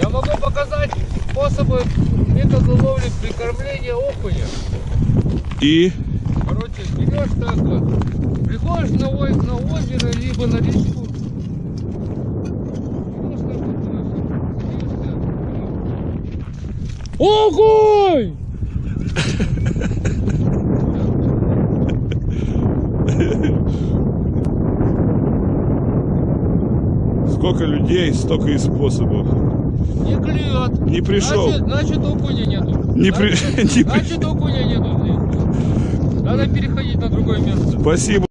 Я могу показать способы метода ловли прикормления окуня. И Короче, берешь так вот, приходишь на, на озеро, либо на речку. берешь так вот, э, садишься, и- Окунь! Сколько людей, столько и способов. Не клюет. Не пришел. Значит, значит окуня нету. Не Значит, при- значит окуня нету. Надо переходить на другое место. Спасибо.